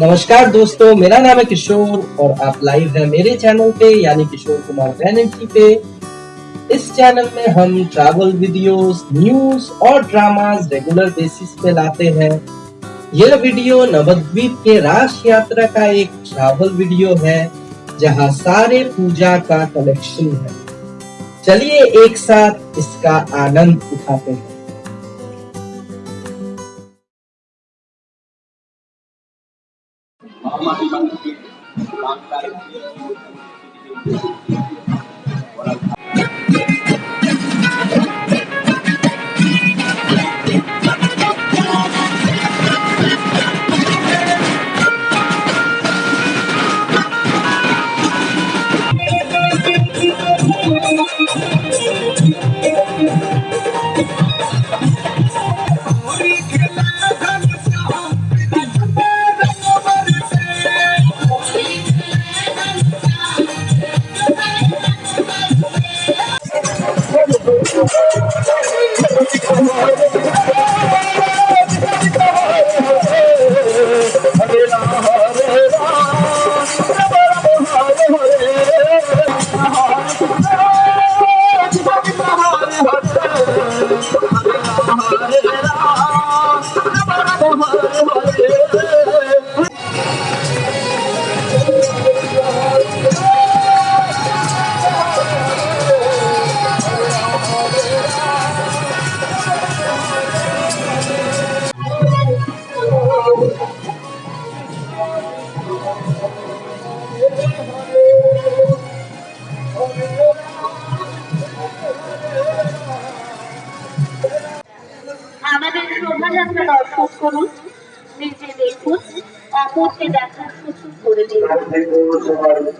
नमस्कार दोस्तों मेरा नाम है किशोर और आप लाइव हैं मेरे चैनल पे यानी किशोर कुमार बैनर्जी पे। इस चैनल में हम ट्रैवल वीडियोस, न्यूज़ और ड्रामास रेगुलर बेसिस पे लाते हैं। यह वीडियो नवद्वीप के राश यात्रा का एक ट्रैवल वीडियो है जहाँ सारे पूजा का कलेक्शन है। चलिए एक साथ इसका आनंद उठाते हैं।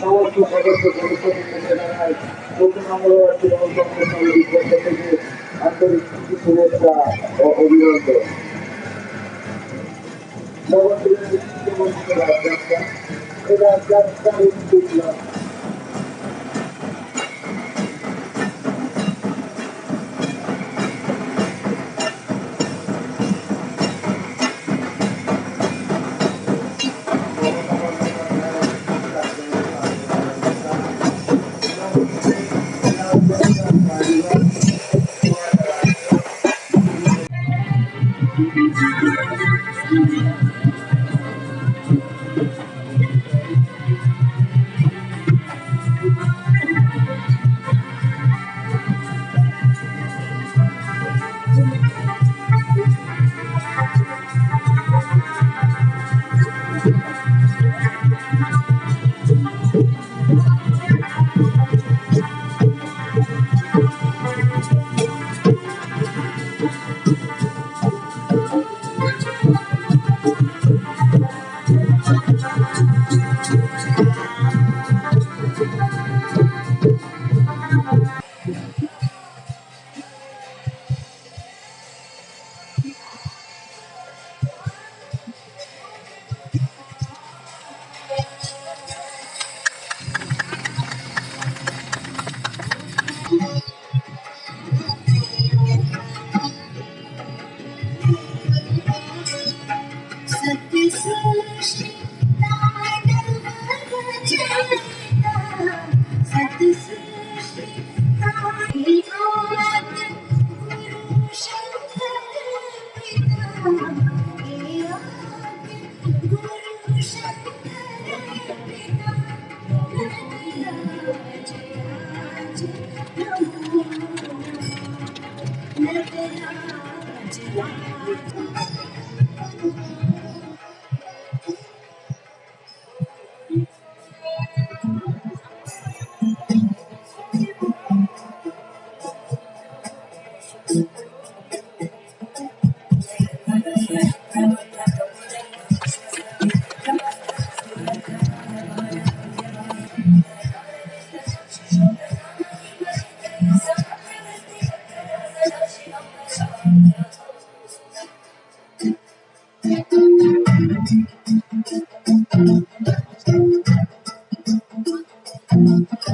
সমস্ত সদস্য সদস্যকে জানাই নতুন মঙ্গলবার তৃণমূল কংগ্রেস কমিটির পক্ষ থেকে আন্তরিক শুভেচ্ছা ও অভিনন্দন নবদ্বীপের Thank you. Thank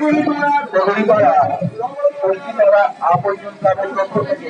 শিবগুলি পাড়া দগড়ি পাড়া পশ্চিম পাড়া থেকে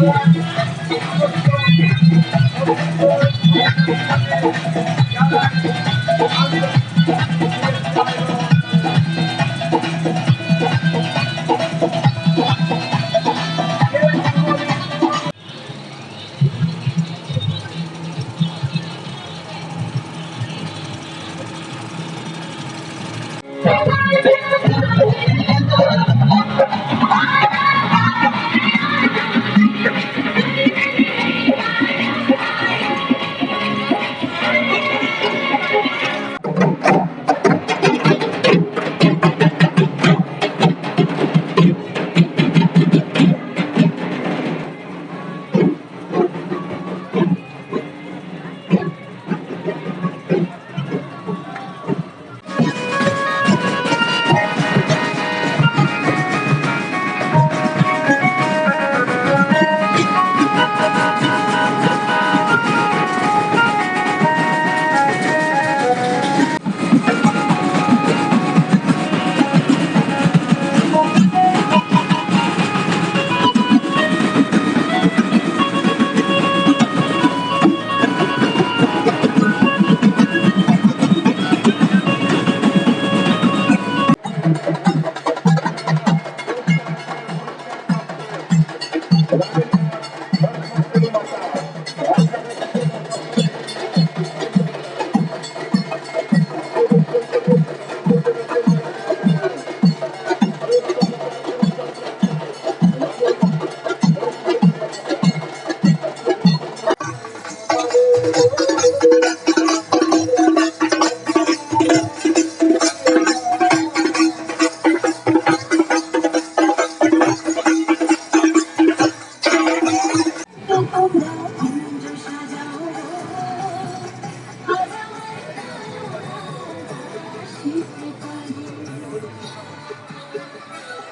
I'm